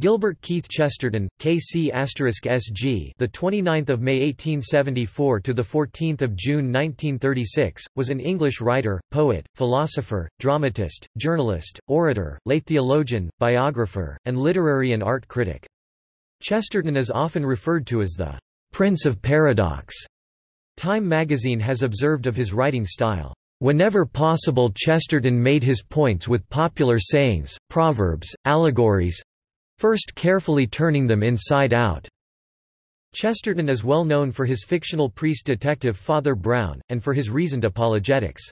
Gilbert Keith Chesterton, KC SG, the 29th of May 1874 to the 14th of June 1936, was an English writer, poet, philosopher, dramatist, journalist, orator, lay theologian, biographer, and literary and art critic. Chesterton is often referred to as the Prince of Paradox. Time magazine has observed of his writing style. Whenever possible Chesterton made his points with popular sayings, proverbs, allegories, first carefully turning them inside out. Chesterton is well known for his fictional priest-detective Father Brown, and for his reasoned apologetics.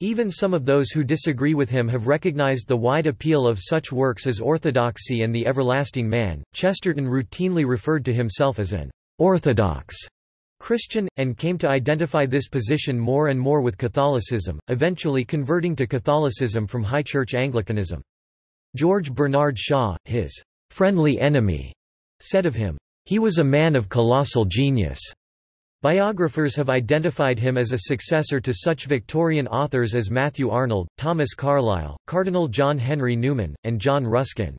Even some of those who disagree with him have recognized the wide appeal of such works as Orthodoxy and The Everlasting Man. Chesterton routinely referred to himself as an orthodox Christian, and came to identify this position more and more with Catholicism, eventually converting to Catholicism from High Church Anglicanism. George Bernard Shaw, his friendly enemy, said of him, "He was a man of colossal genius." Biographers have identified him as a successor to such Victorian authors as Matthew Arnold, Thomas Carlyle, Cardinal John Henry Newman, and John Ruskin.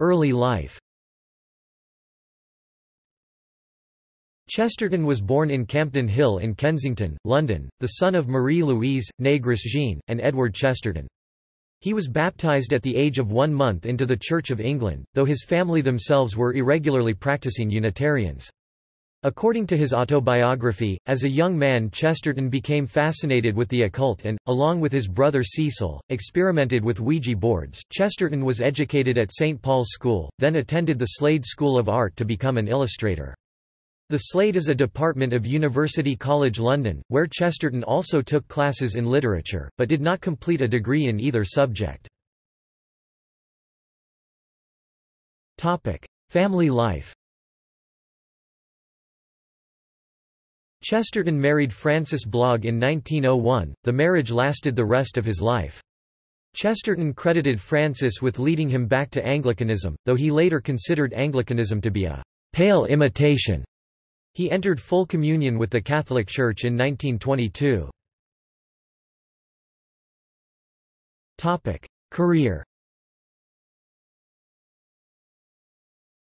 Early life Chesterton was born in Campden Hill in Kensington, London, the son of Marie-Louise, née Grosjean, and Edward Chesterton. He was baptized at the age of one month into the Church of England, though his family themselves were irregularly practicing Unitarians. According to his autobiography, as a young man Chesterton became fascinated with the occult and, along with his brother Cecil, experimented with Ouija boards. Chesterton was educated at St. Paul's School, then attended the Slade School of Art to become an illustrator. The Slade is a department of University College London, where Chesterton also took classes in literature, but did not complete a degree in either subject. Family life Chesterton married Frances Blogg in 1901, the marriage lasted the rest of his life. Chesterton credited Frances with leading him back to Anglicanism, though he later considered Anglicanism to be a pale imitation he entered full communion with the Catholic Church in 1922. Career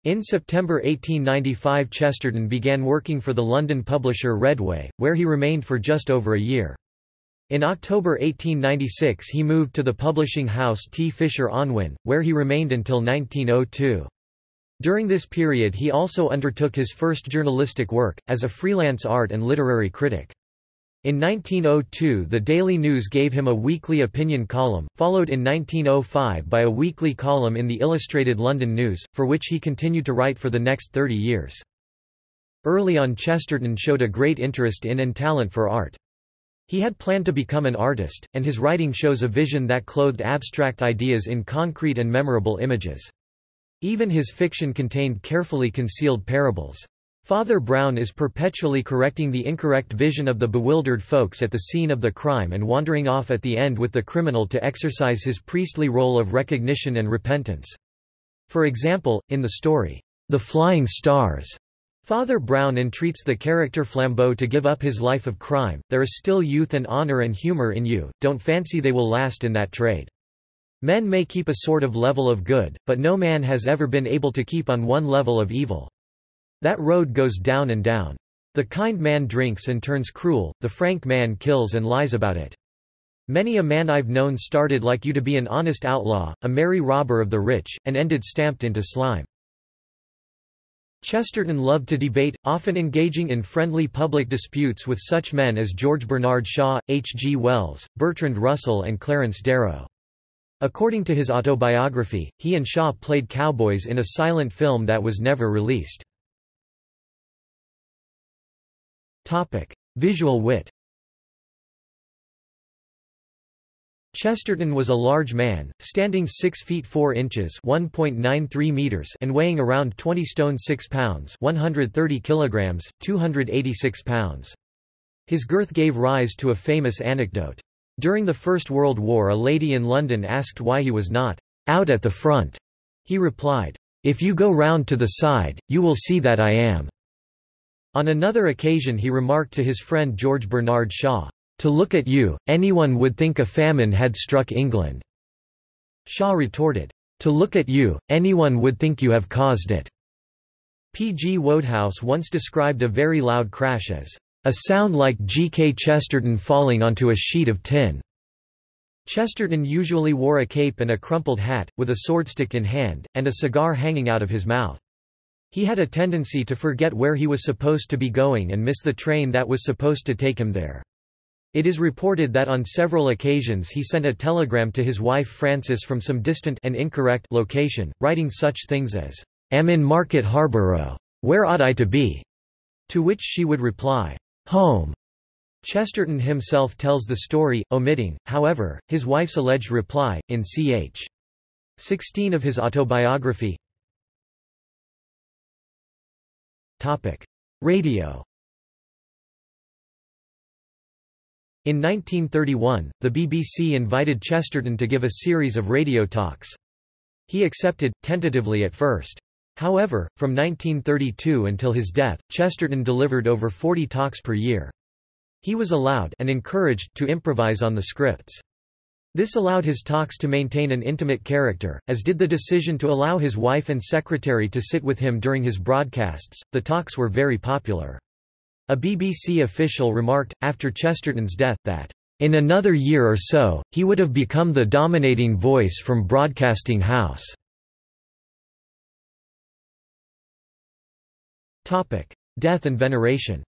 In September 1895 Chesterton began working for the London publisher Redway, where he remained for just over a year. In October 1896 he moved to the publishing house T. Fisher Unwin, where he remained until 1902. During this period he also undertook his first journalistic work, as a freelance art and literary critic. In 1902 the Daily News gave him a weekly opinion column, followed in 1905 by a weekly column in the Illustrated London News, for which he continued to write for the next 30 years. Early on Chesterton showed a great interest in and talent for art. He had planned to become an artist, and his writing shows a vision that clothed abstract ideas in concrete and memorable images. Even his fiction contained carefully concealed parables. Father Brown is perpetually correcting the incorrect vision of the bewildered folks at the scene of the crime and wandering off at the end with the criminal to exercise his priestly role of recognition and repentance. For example, in the story, The Flying Stars, Father Brown entreats the character Flambeau to give up his life of crime, there is still youth and honor and humor in you, don't fancy they will last in that trade. Men may keep a sort of level of good, but no man has ever been able to keep on one level of evil. That road goes down and down. The kind man drinks and turns cruel, the frank man kills and lies about it. Many a man I've known started like you to be an honest outlaw, a merry robber of the rich, and ended stamped into slime. Chesterton loved to debate, often engaging in friendly public disputes with such men as George Bernard Shaw, H. G. Wells, Bertrand Russell and Clarence Darrow. According to his autobiography, he and Shaw played cowboys in a silent film that was never released. Visual wit Chesterton was a large man, standing 6 feet 4 inches (1.93 meters) and weighing around 20 stone 6 pounds (130 kilograms, 286 pounds). His girth gave rise to a famous anecdote. During the First World War a lady in London asked why he was not out at the front. He replied, If you go round to the side, you will see that I am. On another occasion he remarked to his friend George Bernard Shaw, To look at you, anyone would think a famine had struck England. Shaw retorted, "'To look at you, anyone would think you have caused it.'" P. G. Wodehouse once described a very loud crash as, "'a sound like G. K. Chesterton falling onto a sheet of tin.'" Chesterton usually wore a cape and a crumpled hat, with a swordstick in hand, and a cigar hanging out of his mouth. He had a tendency to forget where he was supposed to be going and miss the train that was supposed to take him there. It is reported that on several occasions he sent a telegram to his wife Frances from some distant and incorrect location, writing such things as, am in Market Harborough. Where ought I to be? To which she would reply, Home. Chesterton himself tells the story, omitting, however, his wife's alleged reply, in ch. 16 of his autobiography. Radio In 1931, the BBC invited Chesterton to give a series of radio talks. He accepted, tentatively at first. However, from 1932 until his death, Chesterton delivered over 40 talks per year. He was allowed and encouraged to improvise on the scripts. This allowed his talks to maintain an intimate character, as did the decision to allow his wife and secretary to sit with him during his broadcasts. The talks were very popular. A BBC official remarked, after Chesterton's death, that in another year or so, he would have become the dominating voice from Broadcasting House. Death and veneration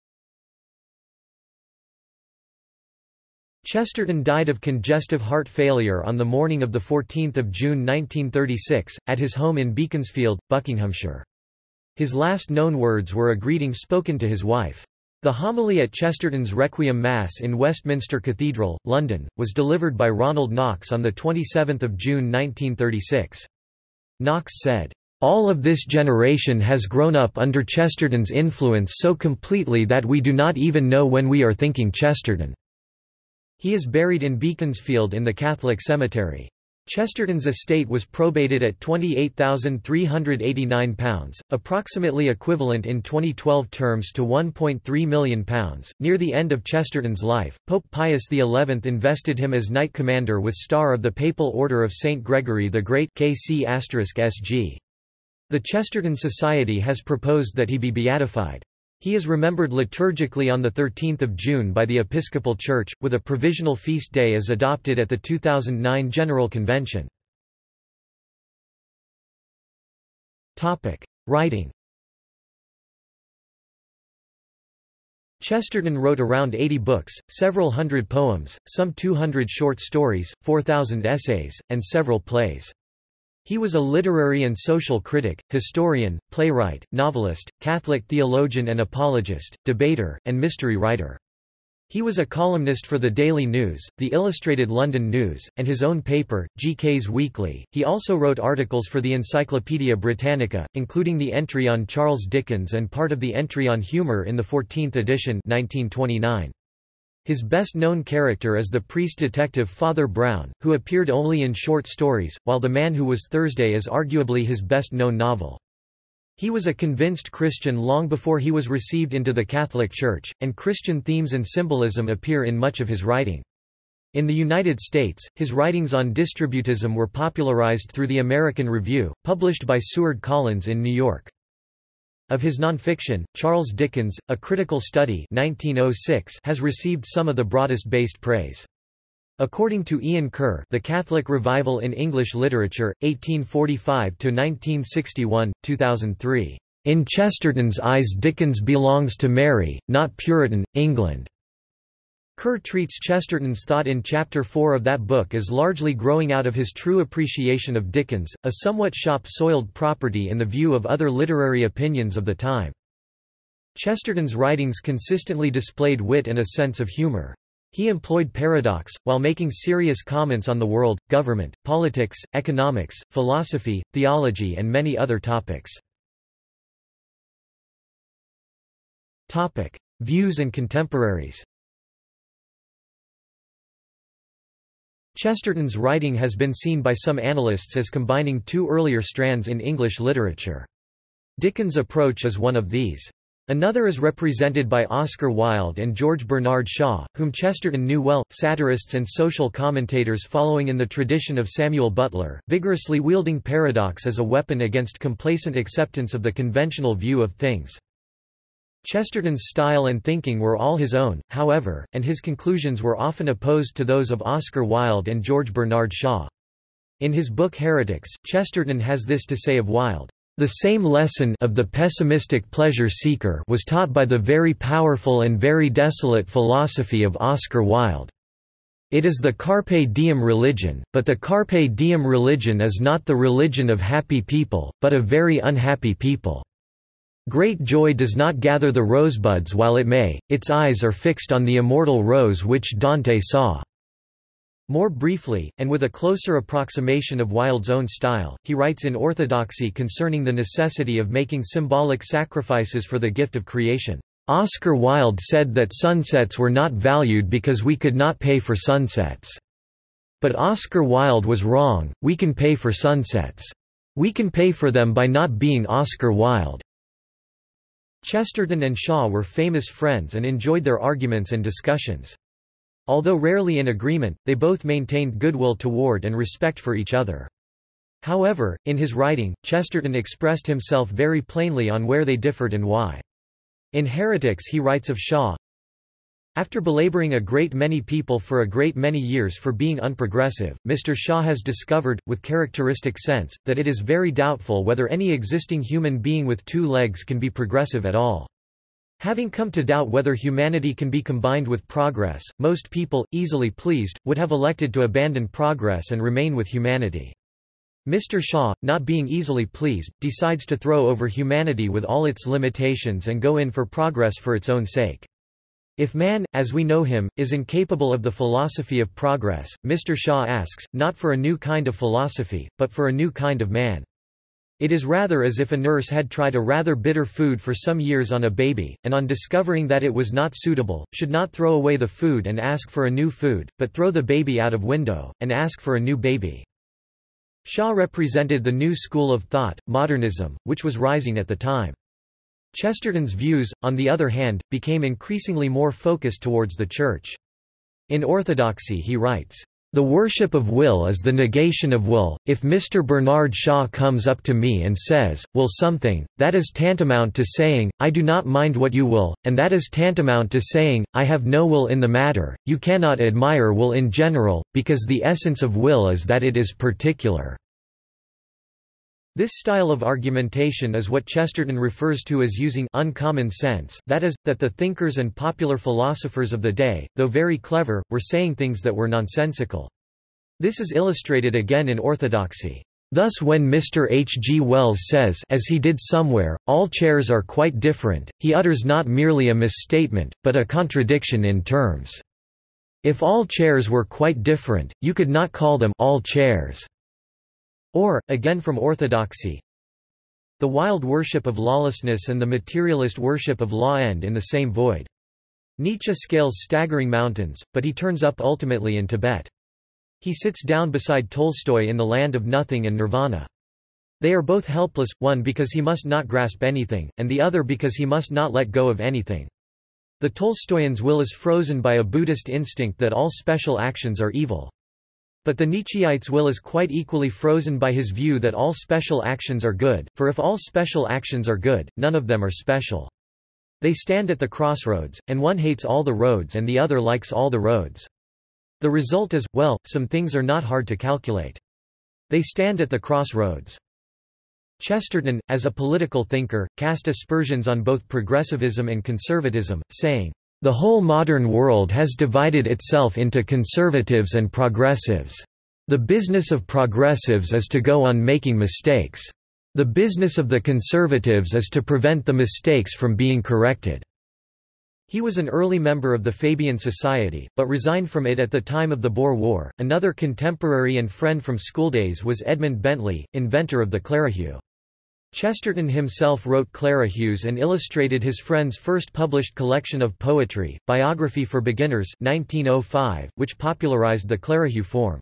Chesterton died of congestive heart failure on the morning of 14 June 1936, at his home in Beaconsfield, Buckinghamshire. His last known words were a greeting spoken to his wife. The homily at Chesterton's Requiem Mass in Westminster Cathedral, London, was delivered by Ronald Knox on 27 June 1936. Knox said, all of this generation has grown up under Chesterton's influence so completely that we do not even know when we are thinking Chesterton. He is buried in Beaconsfield in the Catholic cemetery. Chesterton's estate was probated at £28,389, approximately equivalent in 2012 terms to £1.3 million. Near the end of Chesterton's life, Pope Pius XI invested him as Knight Commander with Star of the Papal Order of St. Gregory the Great KC SG. The Chesterton Society has proposed that he be beatified. He is remembered liturgically on 13 June by the Episcopal Church, with a provisional feast day as adopted at the 2009 General Convention. Writing Chesterton wrote around 80 books, several hundred poems, some 200 short stories, 4,000 essays, and several plays. He was a literary and social critic, historian, playwright, novelist, Catholic theologian and apologist, debater, and mystery writer. He was a columnist for the Daily News, the Illustrated London News, and his own paper, GK's Weekly. He also wrote articles for the Encyclopaedia Britannica, including the entry on Charles Dickens and part of the entry on humour in the 14th edition 1929. His best-known character is the priest-detective Father Brown, who appeared only in short stories, while The Man Who Was Thursday is arguably his best-known novel. He was a convinced Christian long before he was received into the Catholic Church, and Christian themes and symbolism appear in much of his writing. In the United States, his writings on distributism were popularized through the American Review, published by Seward Collins in New York. Of his nonfiction, Charles Dickens, A Critical Study 1906 has received some of the broadest-based praise. According to Ian Kerr The Catholic Revival in English Literature, 1845–1961, 2003, "...in Chesterton's eyes Dickens belongs to Merry, not Puritan, England." Kerr treats Chesterton's thought in Chapter 4 of that book as largely growing out of his true appreciation of Dickens, a somewhat shop-soiled property in the view of other literary opinions of the time. Chesterton's writings consistently displayed wit and a sense of humor. He employed paradox, while making serious comments on the world, government, politics, economics, philosophy, theology and many other topics. Views and contemporaries Chesterton's writing has been seen by some analysts as combining two earlier strands in English literature. Dickens' approach is one of these. Another is represented by Oscar Wilde and George Bernard Shaw, whom Chesterton knew well, satirists and social commentators following in the tradition of Samuel Butler, vigorously wielding paradox as a weapon against complacent acceptance of the conventional view of things. Chesterton's style and thinking were all his own, however, and his conclusions were often opposed to those of Oscar Wilde and George Bernard Shaw. In his book Heretics, Chesterton has this to say of Wilde. The same lesson of the pessimistic pleasure seeker was taught by the very powerful and very desolate philosophy of Oscar Wilde. It is the carpe diem religion, but the carpe diem religion is not the religion of happy people, but of very unhappy people. Great joy does not gather the rosebuds while it may, its eyes are fixed on the immortal rose which Dante saw. More briefly, and with a closer approximation of Wilde's own style, he writes in Orthodoxy concerning the necessity of making symbolic sacrifices for the gift of creation. Oscar Wilde said that sunsets were not valued because we could not pay for sunsets. But Oscar Wilde was wrong, we can pay for sunsets. We can pay for them by not being Oscar Wilde. Chesterton and Shaw were famous friends and enjoyed their arguments and discussions. Although rarely in agreement, they both maintained goodwill toward and respect for each other. However, in his writing, Chesterton expressed himself very plainly on where they differed and why. In Heretics he writes of Shaw, after belaboring a great many people for a great many years for being unprogressive, Mr. Shaw has discovered, with characteristic sense, that it is very doubtful whether any existing human being with two legs can be progressive at all. Having come to doubt whether humanity can be combined with progress, most people, easily pleased, would have elected to abandon progress and remain with humanity. Mr. Shaw, not being easily pleased, decides to throw over humanity with all its limitations and go in for progress for its own sake. If man, as we know him, is incapable of the philosophy of progress, Mr. Shaw asks, not for a new kind of philosophy, but for a new kind of man. It is rather as if a nurse had tried a rather bitter food for some years on a baby, and on discovering that it was not suitable, should not throw away the food and ask for a new food, but throw the baby out of window, and ask for a new baby. Shaw represented the new school of thought, modernism, which was rising at the time. Chesterton's views, on the other hand, became increasingly more focused towards the Church. In Orthodoxy he writes, the worship of will is the negation of will. If Mr. Bernard Shaw comes up to me and says, will something, that is tantamount to saying, I do not mind what you will, and that is tantamount to saying, I have no will in the matter. You cannot admire will in general, because the essence of will is that it is particular. This style of argumentation is what Chesterton refers to as using uncommon sense that is, that the thinkers and popular philosophers of the day, though very clever, were saying things that were nonsensical. This is illustrated again in orthodoxy. Thus when Mr. H. G. Wells says as he did somewhere, all chairs are quite different, he utters not merely a misstatement, but a contradiction in terms. If all chairs were quite different, you could not call them all chairs. Or, again from orthodoxy, the wild worship of lawlessness and the materialist worship of law end in the same void. Nietzsche scales staggering mountains, but he turns up ultimately in Tibet. He sits down beside Tolstoy in the land of nothing and nirvana. They are both helpless, one because he must not grasp anything, and the other because he must not let go of anything. The Tolstoyan's will is frozen by a Buddhist instinct that all special actions are evil. But the Nietzscheite's will is quite equally frozen by his view that all special actions are good, for if all special actions are good, none of them are special. They stand at the crossroads, and one hates all the roads and the other likes all the roads. The result is, well, some things are not hard to calculate. They stand at the crossroads. Chesterton, as a political thinker, cast aspersions on both progressivism and conservatism, saying, the whole modern world has divided itself into conservatives and progressives. The business of progressives is to go on making mistakes. The business of the conservatives is to prevent the mistakes from being corrected. He was an early member of the Fabian Society, but resigned from it at the time of the Boer War. Another contemporary and friend from schooldays was Edmund Bentley, inventor of the Clerihew. Chesterton himself wrote Clerihews and illustrated his friend's first published collection of poetry, Biography for Beginners 1905, which popularized the Clerihew form.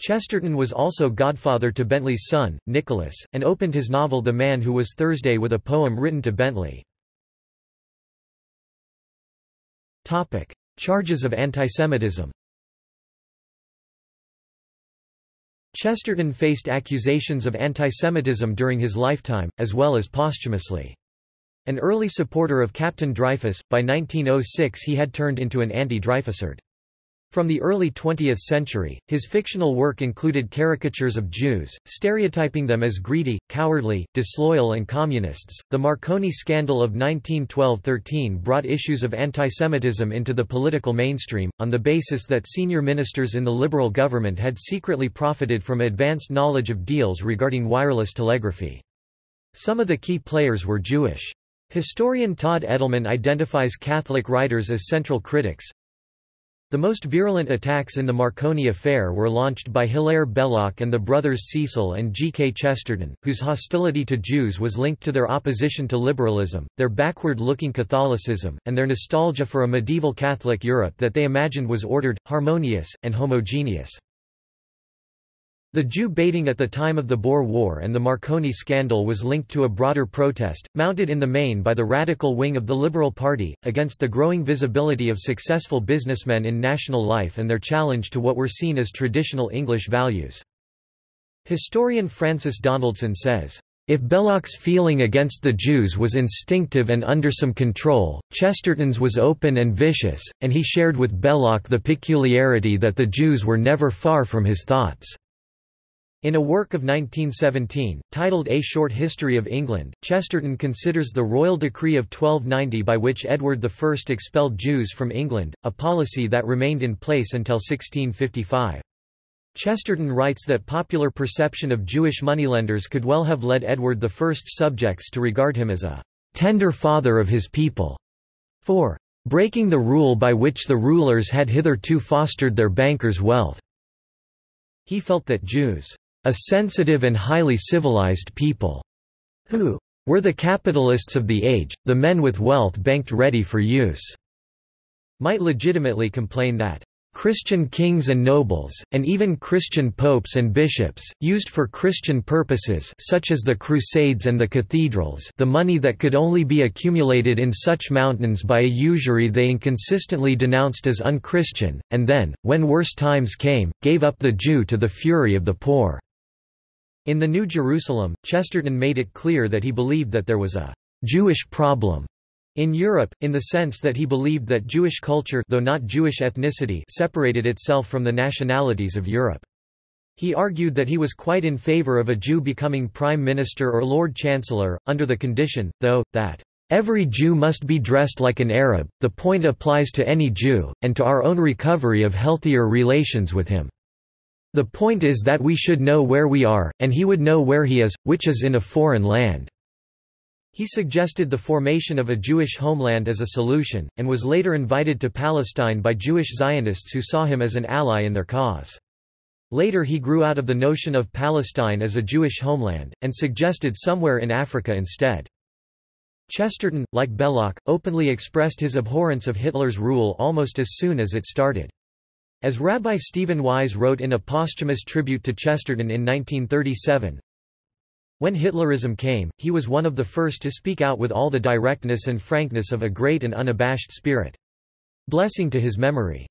Chesterton was also godfather to Bentley's son, Nicholas, and opened his novel The Man Who Was Thursday with a poem written to Bentley. Charges of antisemitism Chesterton faced accusations of antisemitism during his lifetime, as well as posthumously. An early supporter of Captain Dreyfus, by 1906 he had turned into an anti-Dreyfusard. From the early 20th century, his fictional work included caricatures of Jews, stereotyping them as greedy, cowardly, disloyal, and communists. The Marconi scandal of 1912 13 brought issues of antisemitism into the political mainstream, on the basis that senior ministers in the Liberal government had secretly profited from advanced knowledge of deals regarding wireless telegraphy. Some of the key players were Jewish. Historian Todd Endelman identifies Catholic writers as central critics, the most virulent attacks in the Marconi affair were launched by Hilaire Belloc and the brothers Cecil and G. K. Chesterton, whose hostility to Jews was linked to their opposition to liberalism, their backward-looking Catholicism, and their nostalgia for a medieval Catholic Europe that they imagined was ordered, harmonious, and homogeneous. The Jew baiting at the time of the Boer War and the Marconi scandal was linked to a broader protest, mounted in the main by the radical wing of the Liberal Party, against the growing visibility of successful businessmen in national life and their challenge to what were seen as traditional English values. Historian Frances Donaldson says, if Belloc's feeling against the Jews was instinctive and under some control, Chesterton's was open and vicious, and he shared with Belloc the peculiarity that the Jews were never far from his thoughts. In a work of 1917, titled A Short History of England, Chesterton considers the royal decree of 1290 by which Edward I expelled Jews from England, a policy that remained in place until 1655. Chesterton writes that popular perception of Jewish moneylenders could well have led Edward I's subjects to regard him as a tender father of his people, for breaking the rule by which the rulers had hitherto fostered their bankers' wealth. He felt that Jews a sensitive and highly civilized people, who? Were the capitalists of the age, the men with wealth banked ready for use, might legitimately complain that Christian kings and nobles, and even Christian popes and bishops, used for Christian purposes such as the Crusades and the cathedrals the money that could only be accumulated in such mountains by a usury they inconsistently denounced as unchristian, and then, when worse times came, gave up the Jew to the fury of the poor. In the New Jerusalem, Chesterton made it clear that he believed that there was a Jewish problem in Europe, in the sense that he believed that Jewish culture though not Jewish ethnicity separated itself from the nationalities of Europe. He argued that he was quite in favor of a Jew becoming prime minister or lord chancellor, under the condition, though, that Every Jew must be dressed like an Arab, the point applies to any Jew, and to our own recovery of healthier relations with him. The point is that we should know where we are, and he would know where he is, which is in a foreign land." He suggested the formation of a Jewish homeland as a solution, and was later invited to Palestine by Jewish Zionists who saw him as an ally in their cause. Later he grew out of the notion of Palestine as a Jewish homeland, and suggested somewhere in Africa instead. Chesterton, like Belloc, openly expressed his abhorrence of Hitler's rule almost as soon as it started. As Rabbi Stephen Wise wrote in a posthumous tribute to Chesterton in 1937, When Hitlerism came, he was one of the first to speak out with all the directness and frankness of a great and unabashed spirit. Blessing to his memory.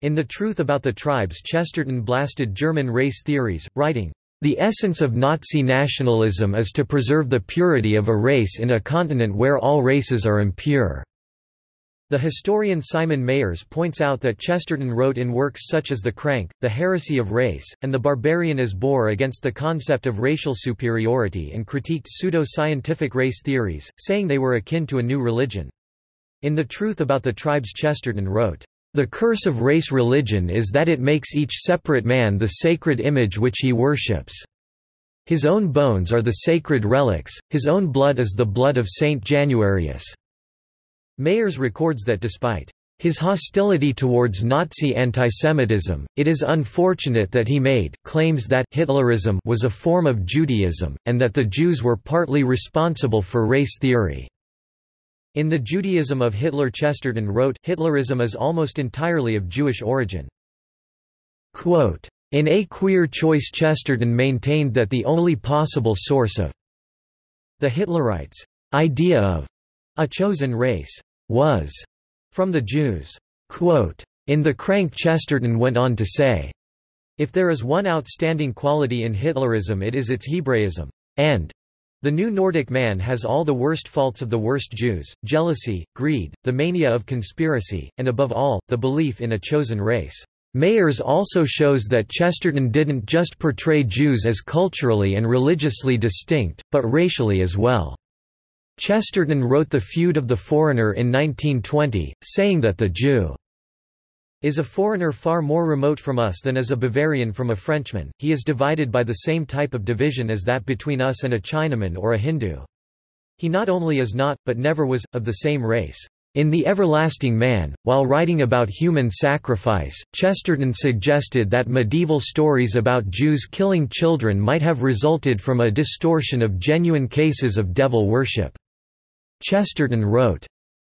In The Truth About the Tribes Chesterton blasted German race theories, writing, the essence of Nazi nationalism is to preserve the purity of a race in a continent where all races are impure. The historian Simon Mayers points out that Chesterton wrote in works such as The Crank, The Heresy of Race, and The Barbarian as Boer against the concept of racial superiority and critiqued pseudo-scientific race theories, saying they were akin to a new religion. In The Truth About the Tribes Chesterton wrote, "...the curse of race religion is that it makes each separate man the sacred image which he worships. His own bones are the sacred relics, his own blood is the blood of Saint Januarius." Mayers records that despite his hostility towards Nazi antisemitism, it is unfortunate that he made claims that Hitlerism was a form of Judaism, and that the Jews were partly responsible for race theory. In The Judaism of Hitler Chesterton wrote, Hitlerism is almost entirely of Jewish origin. Quote, in A Queer Choice Chesterton maintained that the only possible source of the Hitlerites' idea of a chosen race was from the Jews. Quote, in the crank Chesterton went on to say, if there is one outstanding quality in Hitlerism it is its Hebraism, and the new Nordic man has all the worst faults of the worst Jews, jealousy, greed, the mania of conspiracy, and above all, the belief in a chosen race. Mayers also shows that Chesterton didn't just portray Jews as culturally and religiously distinct, but racially as well. Chesterton wrote The Feud of the Foreigner in 1920, saying that the Jew is a foreigner far more remote from us than is a Bavarian from a Frenchman, he is divided by the same type of division as that between us and a Chinaman or a Hindu. He not only is not, but never was, of the same race. In The Everlasting Man, while writing about human sacrifice, Chesterton suggested that medieval stories about Jews killing children might have resulted from a distortion of genuine cases of devil worship. Chesterton wrote,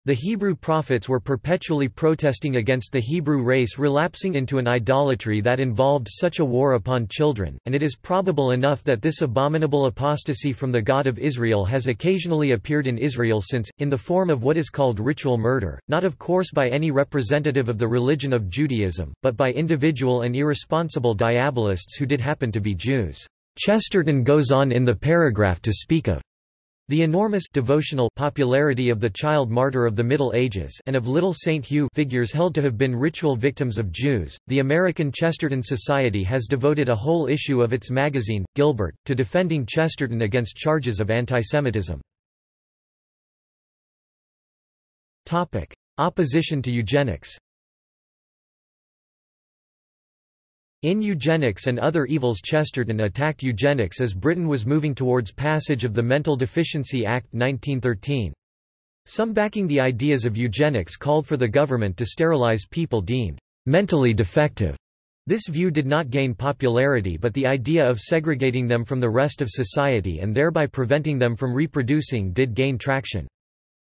the Hebrew prophets were perpetually protesting against the Hebrew race relapsing into an idolatry that involved such a war upon children, and it is probable enough that this abominable apostasy from the God of Israel has occasionally appeared in Israel since, in the form of what is called ritual murder, not of course by any representative of the religion of Judaism, but by individual and irresponsible diabolists who did happen to be Jews. Chesterton goes on in the paragraph to speak of the enormous devotional popularity of the child martyr of the Middle Ages and of Little Saint Hugh figures held to have been ritual victims of Jews, the American Chesterton Society has devoted a whole issue of its magazine, Gilbert, to defending Chesterton against charges of antisemitism. Opposition to eugenics In Eugenics and Other Evils Chesterton attacked eugenics as Britain was moving towards passage of the Mental Deficiency Act 1913. Some backing the ideas of eugenics called for the government to sterilize people deemed mentally defective. This view did not gain popularity but the idea of segregating them from the rest of society and thereby preventing them from reproducing did gain traction.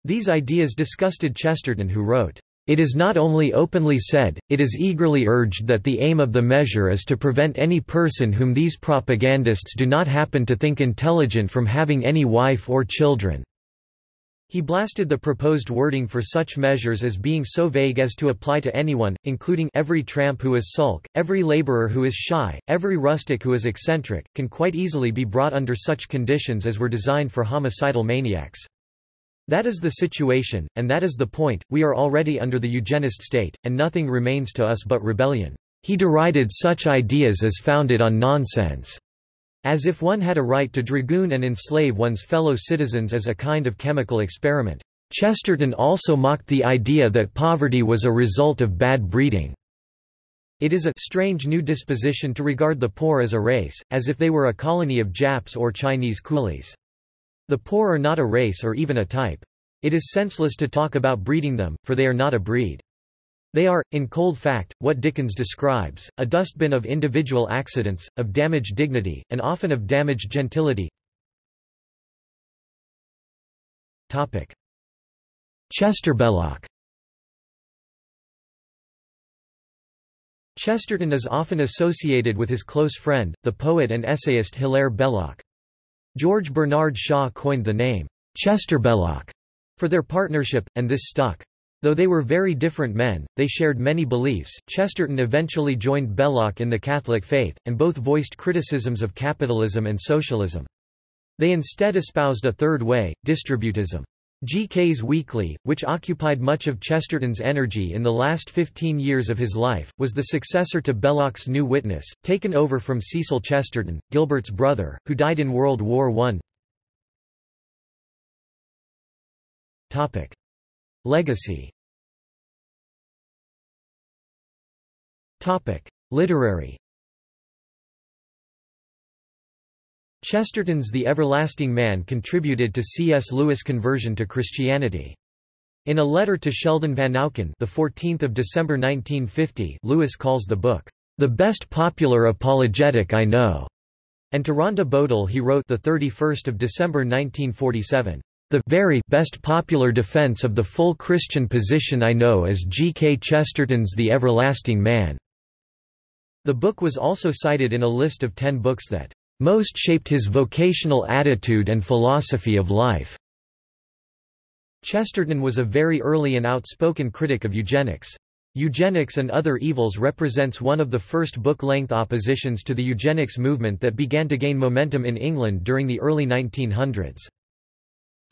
These ideas disgusted Chesterton who wrote, it is not only openly said, it is eagerly urged that the aim of the measure is to prevent any person whom these propagandists do not happen to think intelligent from having any wife or children. He blasted the proposed wording for such measures as being so vague as to apply to anyone, including every tramp who is sulk, every laborer who is shy, every rustic who is eccentric, can quite easily be brought under such conditions as were designed for homicidal maniacs. That is the situation, and that is the point, we are already under the eugenist state, and nothing remains to us but rebellion. He derided such ideas as founded on nonsense. As if one had a right to dragoon and enslave one's fellow citizens as a kind of chemical experiment. Chesterton also mocked the idea that poverty was a result of bad breeding. It is a strange new disposition to regard the poor as a race, as if they were a colony of Japs or Chinese coolies. The poor are not a race or even a type. It is senseless to talk about breeding them, for they are not a breed. They are, in cold fact, what Dickens describes, a dustbin of individual accidents, of damaged dignity, and often of damaged gentility. Chester Belloc Chesterton is often associated with his close friend, the poet and essayist Hilaire Belloc. George Bernard Shaw coined the name, Chester Belloc, for their partnership, and this stuck. Though they were very different men, they shared many beliefs. Chesterton eventually joined Belloc in the Catholic faith, and both voiced criticisms of capitalism and socialism. They instead espoused a third way, distributism. G.K.'s Weekly, which occupied much of Chesterton's energy in the last 15 years of his life, was the successor to Belloc's New Witness, taken over from Cecil Chesterton, Gilbert's brother, who died in World War I. Legacy Topic. Literary Chesterton's The Everlasting Man contributed to C.S. Lewis' conversion to Christianity. In a letter to Sheldon Van Vanauken, the 14th of December 1950, Lewis calls the book the best popular apologetic I know, and to Rhonda Bodle he wrote the 31st of December 1947. The very best popular defense of the full Christian position I know is G. K. Chesterton's The Everlasting Man. The book was also cited in a list of ten books that most shaped his vocational attitude and philosophy of life. Chesterton was a very early and outspoken critic of eugenics. Eugenics and Other Evils represents one of the first book-length oppositions to the eugenics movement that began to gain momentum in England during the early 1900s.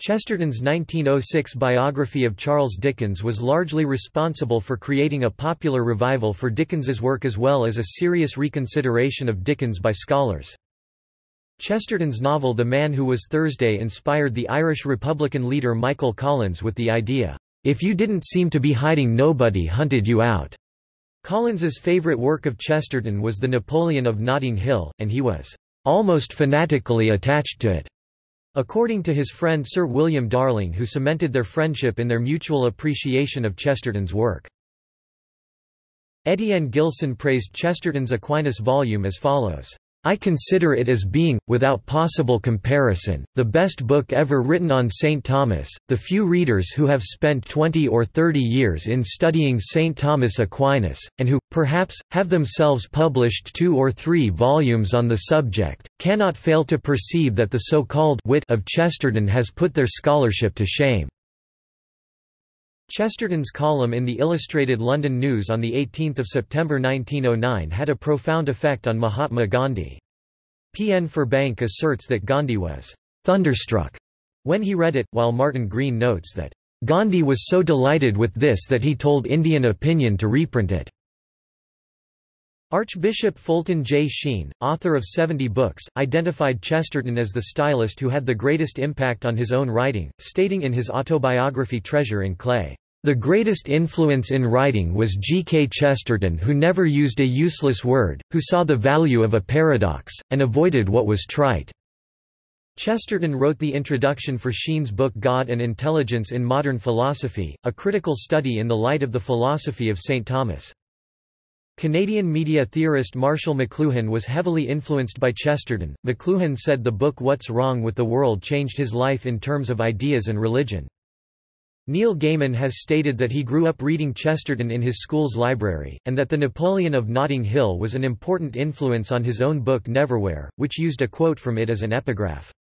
Chesterton's 1906 biography of Charles Dickens was largely responsible for creating a popular revival for Dickens's work as well as a serious reconsideration of Dickens by scholars. Chesterton's novel The Man Who Was Thursday inspired the Irish Republican leader Michael Collins with the idea, "'If you didn't seem to be hiding nobody hunted you out'". Collins's favourite work of Chesterton was The Napoleon of Notting Hill, and he was "'almost fanatically attached to it'". According to his friend Sir William Darling who cemented their friendship in their mutual appreciation of Chesterton's work. Etienne Gilson praised Chesterton's Aquinas volume as follows. I consider it as being, without possible comparison, the best book ever written on St. Thomas. The few readers who have spent 20 or 30 years in studying St. Thomas Aquinas, and who, perhaps, have themselves published two or three volumes on the subject, cannot fail to perceive that the so-called wit of Chesterton has put their scholarship to shame. Chesterton's column in the Illustrated London News on 18 September 1909 had a profound effect on Mahatma Gandhi. P. N. Furbank asserts that Gandhi was «thunderstruck» when he read it, while Martin Green notes that «Gandhi was so delighted with this that he told Indian Opinion to reprint it». Archbishop Fulton J. Sheen, author of 70 books, identified Chesterton as the stylist who had the greatest impact on his own writing, stating in his autobiography Treasure in Clay, "...the greatest influence in writing was G. K. Chesterton who never used a useless word, who saw the value of a paradox, and avoided what was trite." Chesterton wrote the introduction for Sheen's book God and Intelligence in Modern Philosophy, a critical study in the light of the philosophy of St. Thomas. Canadian media theorist Marshall McLuhan was heavily influenced by Chesterton. McLuhan said the book What's Wrong with the World changed his life in terms of ideas and religion. Neil Gaiman has stated that he grew up reading Chesterton in his school's library, and that The Napoleon of Notting Hill was an important influence on his own book Neverwhere, which used a quote from it as an epigraph.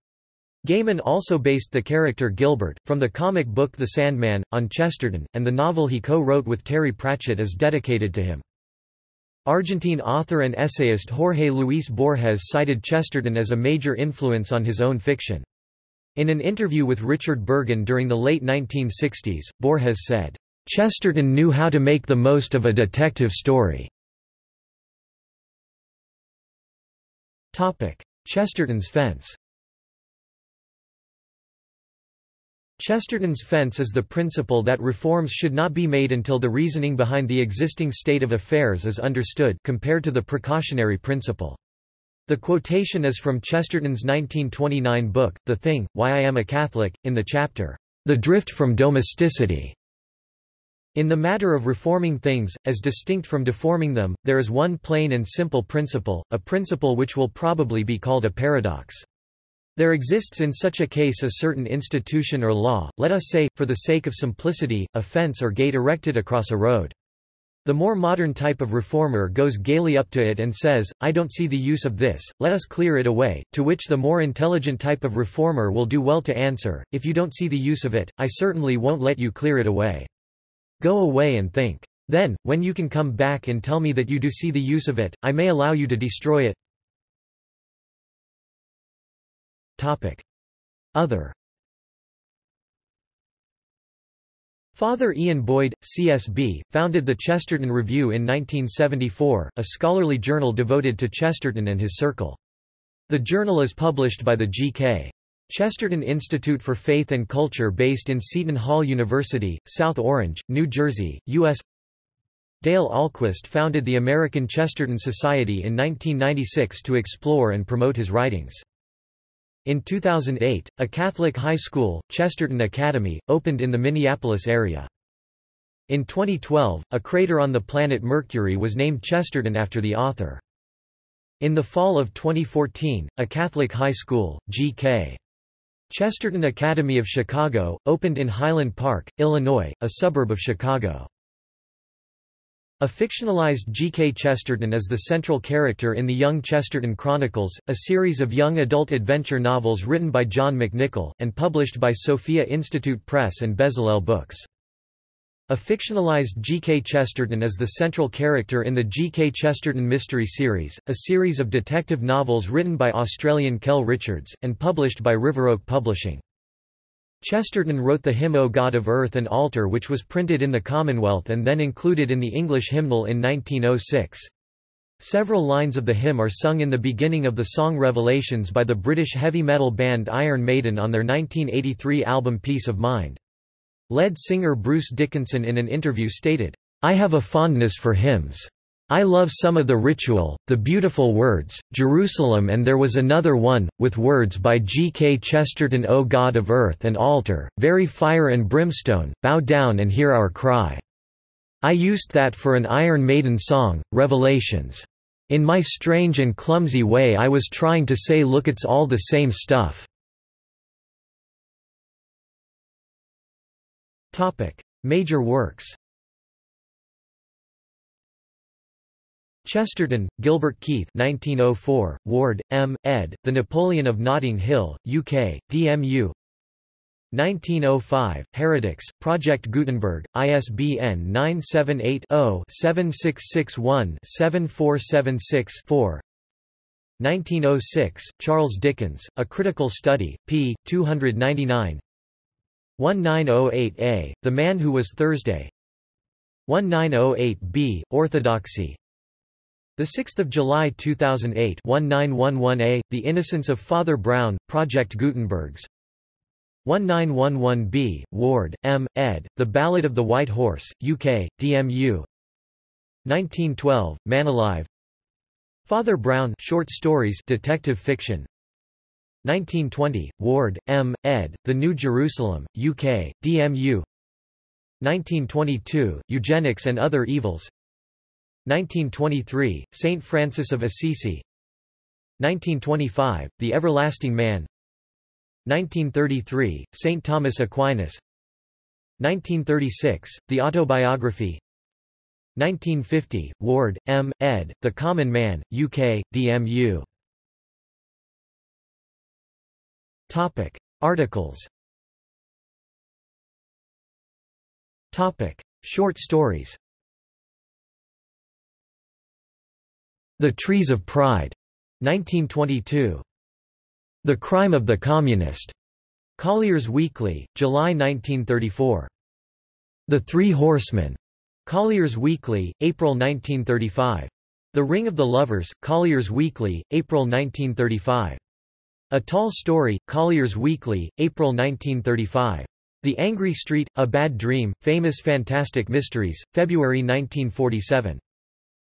Gaiman also based the character Gilbert, from the comic book The Sandman, on Chesterton, and the novel he co-wrote with Terry Pratchett is dedicated to him. Argentine author and essayist Jorge Luis Borges cited Chesterton as a major influence on his own fiction. In an interview with Richard Burgin during the late 1960s, Borges said, "...Chesterton knew how to make the most of a detective story." Chesterton's fence Chesterton's fence is the principle that reforms should not be made until the reasoning behind the existing state of affairs is understood compared to the precautionary principle. The quotation is from Chesterton's 1929 book, The Thing, Why I Am a Catholic, in the chapter, The Drift from Domesticity. In the matter of reforming things, as distinct from deforming them, there is one plain and simple principle, a principle which will probably be called a paradox. There exists in such a case a certain institution or law, let us say, for the sake of simplicity, a fence or gate erected across a road. The more modern type of reformer goes gaily up to it and says, I don't see the use of this, let us clear it away, to which the more intelligent type of reformer will do well to answer, if you don't see the use of it, I certainly won't let you clear it away. Go away and think. Then, when you can come back and tell me that you do see the use of it, I may allow you to destroy it. Other Father Ian Boyd, CSB, founded the Chesterton Review in 1974, a scholarly journal devoted to Chesterton and his circle. The journal is published by the G.K. Chesterton Institute for Faith and Culture based in Seton Hall University, South Orange, New Jersey, U.S. Dale Ahlquist founded the American Chesterton Society in 1996 to explore and promote his writings. In 2008, a Catholic high school, Chesterton Academy, opened in the Minneapolis area. In 2012, a crater on the planet Mercury was named Chesterton after the author. In the fall of 2014, a Catholic high school, G.K. Chesterton Academy of Chicago, opened in Highland Park, Illinois, a suburb of Chicago. A fictionalized G.K. Chesterton is the central character in the Young Chesterton Chronicles, a series of young adult adventure novels written by John McNichol, and published by Sophia Institute Press and Bezalel Books. A fictionalized G.K. Chesterton is the central character in the G.K. Chesterton Mystery Series, a series of detective novels written by Australian Kel Richards, and published by Riveroak Publishing. Chesterton wrote the hymn O God of Earth and Altar which was printed in the Commonwealth and then included in the English hymnal in 1906. Several lines of the hymn are sung in the beginning of the song Revelations by the British heavy metal band Iron Maiden on their 1983 album Piece of Mind. Lead singer Bruce Dickinson in an interview stated, I have a fondness for hymns. I love some of the ritual, the beautiful words, Jerusalem and there was another one, with words by G. K. Chesterton O God of earth and altar, very fire and brimstone, bow down and hear our cry. I used that for an Iron Maiden song, Revelations. In my strange and clumsy way I was trying to say look it's all the same stuff. Major works Chesterton, Gilbert Keith 1904, Ward, M., ed., The Napoleon of Notting Hill, UK, DMU 1905, Heretics, Project Gutenberg, ISBN 978-0-7661-7476-4 1906, Charles Dickens, A Critical Study, p. 299 1908a, The Man Who Was Thursday 1908b, Orthodoxy 6 July 2008 1911a, The Innocence of Father Brown, Project Gutenberg's 1911b, Ward, M., ed., The Ballad of the White Horse, UK, DMU 1912, Man Alive Father Brown short stories detective fiction 1920, Ward, M., ed., The New Jerusalem, UK, DMU 1922, Eugenics and Other Evils 1923, Saint Francis of Assisi 1925, The Everlasting Man 1933, Saint Thomas Aquinas 1936, The Autobiography 1950, Ward, M., ed., The Common Man, UK, DMU Topic. Articles Topic. Short stories The Trees of Pride, 1922. The Crime of the Communist, Collier's Weekly, July 1934. The Three Horsemen, Collier's Weekly, April 1935. The Ring of the Lovers, Collier's Weekly, April 1935. A Tall Story, Collier's Weekly, April 1935. The Angry Street, A Bad Dream, Famous Fantastic Mysteries, February 1947.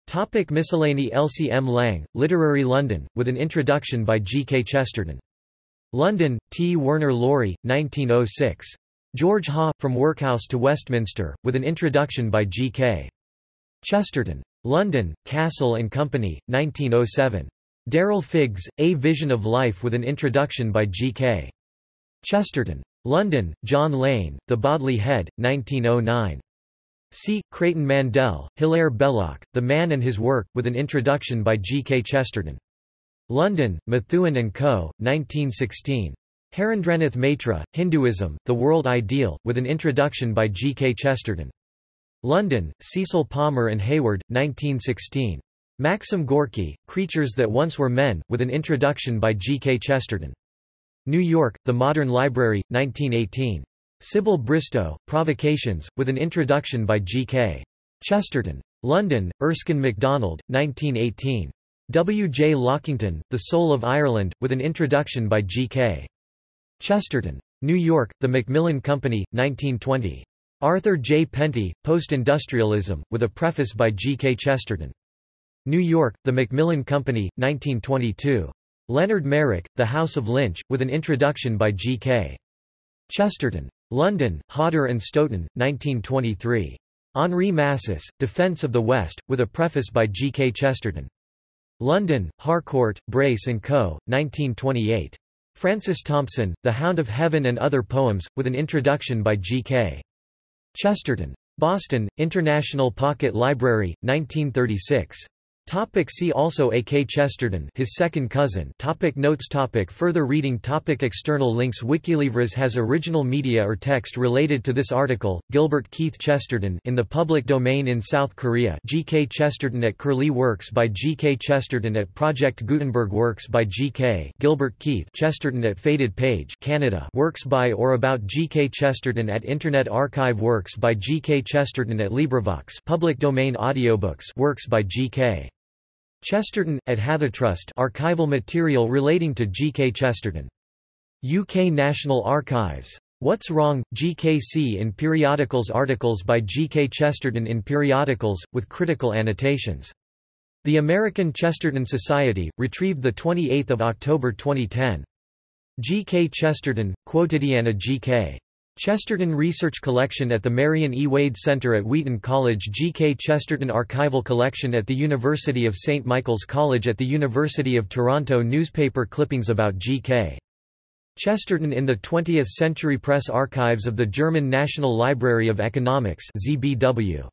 Topic miscellany Elsie M. Lang, Literary London, with an introduction by G. K. Chesterton. London, T. Werner Laurie, 1906. George Haw, From Workhouse to Westminster, with an introduction by G. K. Chesterton. London, Cassell and Company, 1907. Darrell Figgis, A Vision of Life with an introduction by G. K. Chesterton. London, John Lane, The Bodley Head, 1909. C. Creighton Mandell, Hilaire Belloc, The Man and His Work, with an introduction by G. K. Chesterton. London, Methuen and Co., 1916. Harendranath Maitra, Hinduism, The World Ideal, with an introduction by G. K. Chesterton. London, Cecil Palmer and Hayward, 1916. Maxim Gorky, Creatures That Once Were Men, with an introduction by G. K. Chesterton. New York, The Modern Library, 1918. Sybil Bristow, Provocations, with an introduction by G.K. Chesterton. London, Erskine MacDonald, 1918. W. J. Lockington, The Soul of Ireland, with an introduction by G.K. Chesterton. New York, The Macmillan Company, 1920. Arthur J. Penty, Post-Industrialism, with a preface by G. K. Chesterton. New York, The Macmillan Company, 1922. Leonard Merrick, The House of Lynch, with an introduction by G. Chesterton. London, Hodder and Stoughton, 1923. Henri Massis, Defence of the West, with a preface by G. K. Chesterton. London, Harcourt, Brace & Co., 1928. Francis Thompson, The Hound of Heaven and Other Poems, with an introduction by G. K. Chesterton. Boston, International Pocket Library, 1936. Topic see also A. K. Chesterton his second cousin topic Notes topic Further reading topic External links Wikilivres has original media or text related to this article, Gilbert Keith Chesterton in the public domain in South Korea G. K. Chesterton at Curlie Works by G. K. Chesterton at Project Gutenberg Works by G. K. Gilbert Keith Chesterton at Faded Page Canada Works by or about G. K. Chesterton at Internet Archive Works by G. K. Chesterton at LibriVox public domain audiobooks Works by G. K. Chesterton, at Hathitrust archival material relating to G. K. Chesterton. UK National Archives. What's Wrong? GKC in Periodicals Articles by G. K. Chesterton in Periodicals, with critical annotations. The American Chesterton Society, retrieved 28 October 2010. G. K. Chesterton, Quotidiana G. K. Chesterton Research Collection at the Marion E. Wade Center at Wheaton College G. K. Chesterton Archival Collection at the University of St. Michael's College at the University of Toronto Newspaper clippings about G. K. Chesterton in the 20th Century Press Archives of the German National Library of Economics ZBW.